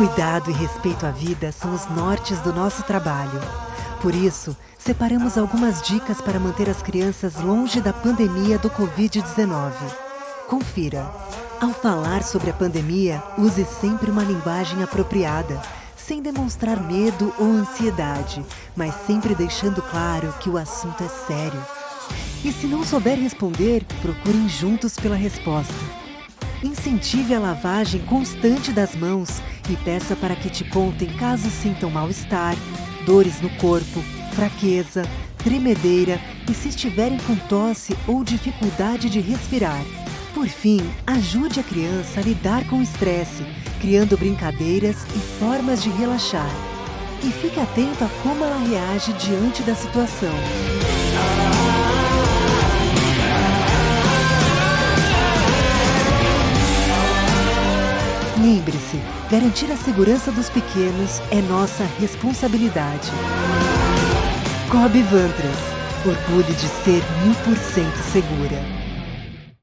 Cuidado e respeito à vida são os nortes do nosso trabalho. Por isso, separamos algumas dicas para manter as crianças longe da pandemia do Covid-19. Confira. Ao falar sobre a pandemia, use sempre uma linguagem apropriada, sem demonstrar medo ou ansiedade, mas sempre deixando claro que o assunto é sério. E se não souber responder, procurem juntos pela resposta. Incentive a lavagem constante das mãos e peça para que te contem caso sintam mal-estar, dores no corpo, fraqueza, tremedeira e se estiverem com tosse ou dificuldade de respirar. Por fim, ajude a criança a lidar com o estresse, criando brincadeiras e formas de relaxar. E fique atento a como ela reage diante da situação. Lembre-se, garantir a segurança dos pequenos é nossa responsabilidade. Cobb Vantras, orgulho de ser mil por cento segura.